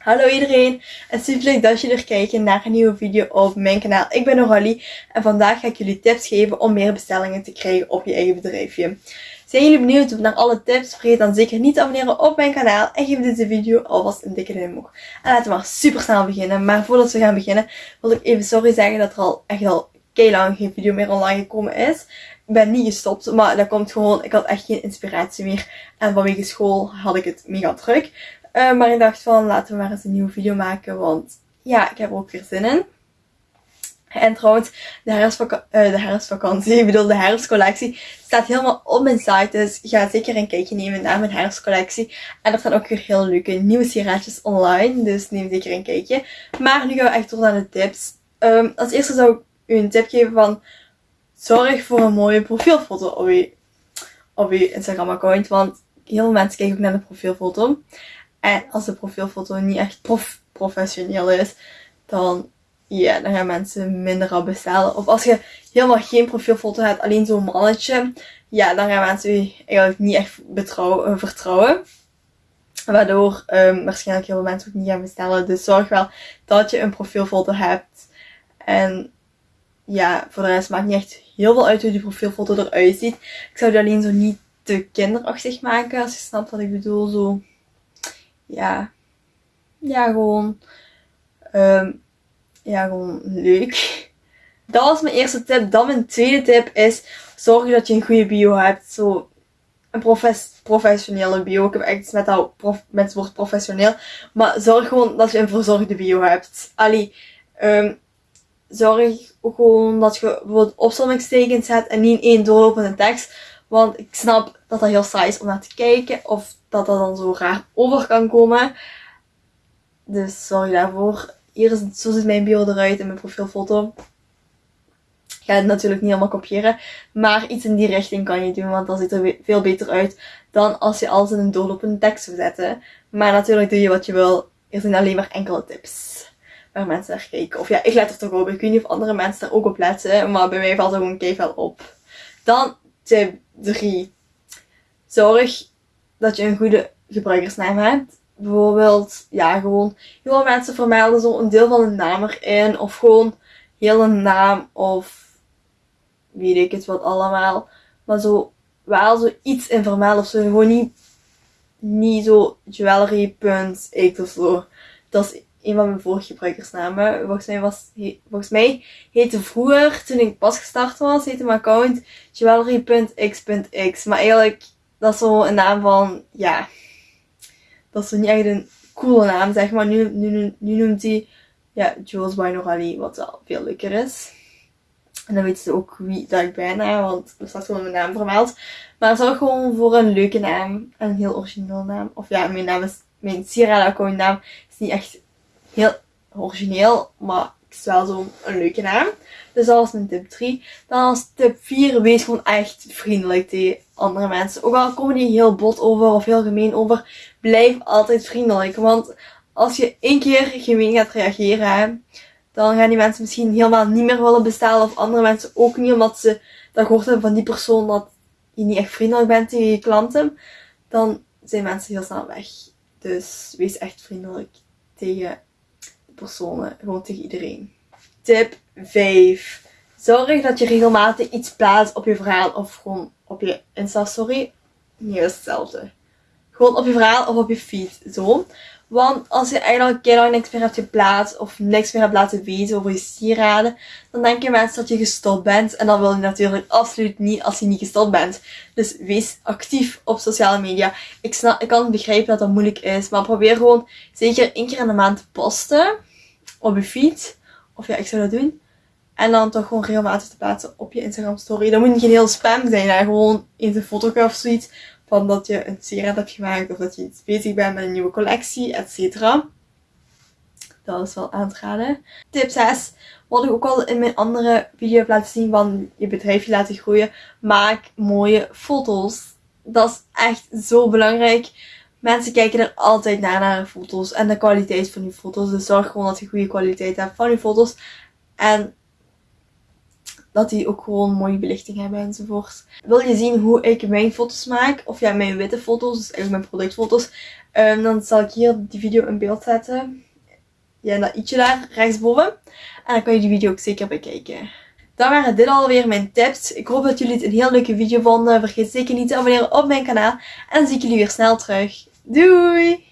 Hallo iedereen en super leuk dat jullie er kijken naar een nieuwe video op mijn kanaal. Ik ben Noralie en vandaag ga ik jullie tips geven om meer bestellingen te krijgen op je eigen bedrijfje. Zijn jullie benieuwd naar alle tips? Vergeet dan zeker niet te abonneren op mijn kanaal en geef deze video alvast een dikke duim omhoog. En laten we maar super snel beginnen. Maar voordat we gaan beginnen wil ik even sorry zeggen dat er al echt al lang geen video meer online gekomen is. Ik ben niet gestopt, maar dat komt gewoon, ik had echt geen inspiratie meer. En vanwege school had ik het mega druk. Uh, maar ik dacht van, laten we maar eens een nieuwe video maken, want ja, ik heb er ook weer zin in. En trouwens, de, herfstvak uh, de herfstvakantie, ik bedoel de herfstcollectie, staat helemaal op mijn site. Dus ga zeker een kijkje nemen naar mijn herfstcollectie. En er staan ook weer heel leuke nieuwe sieraadjes online. Dus neem zeker een kijkje. Maar nu gaan we echt door naar de tips. Um, als eerste zou ik u een tip geven van... Zorg voor een mooie profielfoto op op je Instagram account. Want heel veel mensen kijken ook naar de profielfoto. En als de profielfoto niet echt prof professioneel is, dan, ja, dan gaan mensen minder op bestellen. Of als je helemaal geen profielfoto hebt, alleen zo'n mannetje, ja, dan gaan mensen je eigenlijk niet echt eh, vertrouwen. Waardoor um, waarschijnlijk heel veel mensen ook niet gaan bestellen. Dus zorg wel dat je een profielfoto hebt. En ja, voor de rest maakt niet echt heel veel uit hoe die profielfoto eruit ziet. Ik zou die alleen zo niet te kinderachtig maken, als je snapt wat ik bedoel. Zo ja, ja, gewoon, um, ja, gewoon leuk. Dat was mijn eerste tip. Dan mijn tweede tip is, zorg dat je een goede bio hebt. Zo, een professionele bio. Ik heb echt met, dat prof, met het woord professioneel. Maar zorg gewoon dat je een verzorgde bio hebt. Ali, um, zorg gewoon dat je bijvoorbeeld opsommingstekens zet en niet in één doorlopende tekst. Want ik snap dat dat heel saai is om naar te kijken. Of dat dat dan zo raar over kan komen. Dus zorg daarvoor. Hier is zo ziet mijn bio eruit in mijn profielfoto. Ik ga het natuurlijk niet helemaal kopiëren. Maar iets in die richting kan je doen. Want dat ziet er veel beter uit dan als je alles in een doorlopende tekst zou zetten. Maar natuurlijk doe je wat je wil. Er zijn alleen maar enkele tips waar mensen naar kijken. Of ja, ik let er toch op. Ik weet niet of andere mensen er ook op letten. Maar bij mij valt er gewoon keihard op. Dan tip 3. Zorg dat je een goede gebruikersnaam hebt. Bijvoorbeeld, ja, gewoon heel veel mensen vermelden zo een deel van een naam erin. Of gewoon heel een naam of weet ik het wat allemaal. Maar zo wel zo iets in vermelden of zo. Gewoon niet, niet zo jewelry.x of zo. Dat is een van mijn vorige gebruikersnamen. Volgens mij, was, volgens mij heette vroeger, toen ik pas gestart was, heette mijn account jewelry.x.x. Maar eigenlijk dat is zo een naam van, ja, dat is niet echt een coole naam, zeg maar. Nu, nu, nu noemt hij, ja, Jules by Norali, wat wel veel leuker is. En dan weten ze ook wie dat ik ben, want er staat gewoon mijn naam vermeld. Maar zorg gewoon voor een leuke naam. Een heel origineel naam. Of ja, mijn naam is, mijn sieraad naam is niet echt heel origineel, maar is wel zo'n leuke naam. Dus dat was mijn tip 3. Dan als tip 4, wees gewoon echt vriendelijk tegen andere mensen. Ook al komen die heel bot over of heel gemeen over, blijf altijd vriendelijk. Want als je één keer gemeen gaat reageren, dan gaan die mensen misschien helemaal niet meer willen bestellen. Of andere mensen ook niet, omdat ze dat gehoord hebben van die persoon dat je niet echt vriendelijk bent tegen je klanten. Dan zijn mensen heel snel weg. Dus wees echt vriendelijk tegen personen, gewoon tegen iedereen. Tip 5. Zorg dat je regelmatig iets plaatst op je verhaal of gewoon op je Insta-story. Niet hetzelfde. Gewoon op je verhaal of op je feed. Zo. Want als je eigenlijk keer niks meer hebt geplaatst of niks meer hebt laten weten over je sieraden, dan denken mensen dat je gestopt bent. En dan wil je natuurlijk absoluut niet als je niet gestopt bent. Dus wees actief op sociale media. Ik, snap, ik kan begrijpen dat dat moeilijk is, maar probeer gewoon zeker één keer in de maand te posten op je feed. Of ja, ik zou dat doen. En dan toch gewoon regelmatig te plaatsen op je Instagram story. Dat moet niet geen heel spam zijn. Hè? Gewoon eens een foto of zoiets. Van dat je een sieraad hebt gemaakt. Of dat je iets bezig bent met een nieuwe collectie, et cetera. Dat is wel aan te raden. Tip 6. Wat ik ook al in mijn andere video heb laten zien van je bedrijfje laten groeien. Maak mooie foto's. Dat is echt zo belangrijk. Mensen kijken er altijd naar, naar foto's en de kwaliteit van die foto's. Dus zorg gewoon dat je goede kwaliteit hebt van je foto's. En dat die ook gewoon mooie belichting hebben enzovoort. Wil je zien hoe ik mijn foto's maak, of ja, mijn witte foto's, dus eigenlijk mijn productfoto's, um, dan zal ik hier die video in beeld zetten. Ja, dat ietsje daar rechtsboven. En dan kan je die video ook zeker bekijken. Dan waren dit alweer mijn tips. Ik hoop dat jullie het een heel leuke video vonden. Vergeet zeker niet te abonneren op mijn kanaal. En dan zie ik jullie weer snel terug. Doei!